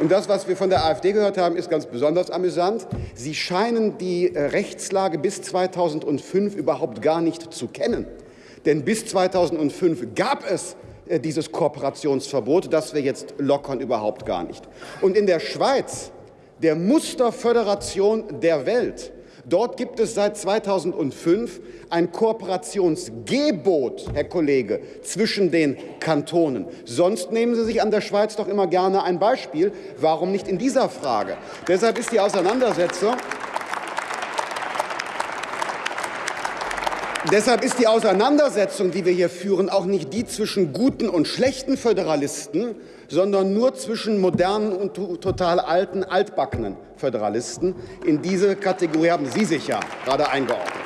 Und das, was wir von der AfD gehört haben, ist ganz besonders amüsant. Sie scheinen die äh, Rechtslage bis 2005 überhaupt gar nicht zu kennen. Denn bis 2005 gab es äh, dieses Kooperationsverbot, das wir jetzt lockern, überhaupt gar nicht. Und in der Schweiz, der Musterföderation der Welt, Dort gibt es seit 2005 ein Kooperationsgebot, Herr Kollege, zwischen den Kantonen. Sonst nehmen Sie sich an der Schweiz doch immer gerne ein Beispiel. Warum nicht in dieser Frage? Deshalb ist die Auseinandersetzung Deshalb ist die Auseinandersetzung, die wir hier führen, auch nicht die zwischen guten und schlechten Föderalisten, sondern nur zwischen modernen und total alten, altbackenen Föderalisten. In diese Kategorie haben Sie sich ja gerade eingeordnet.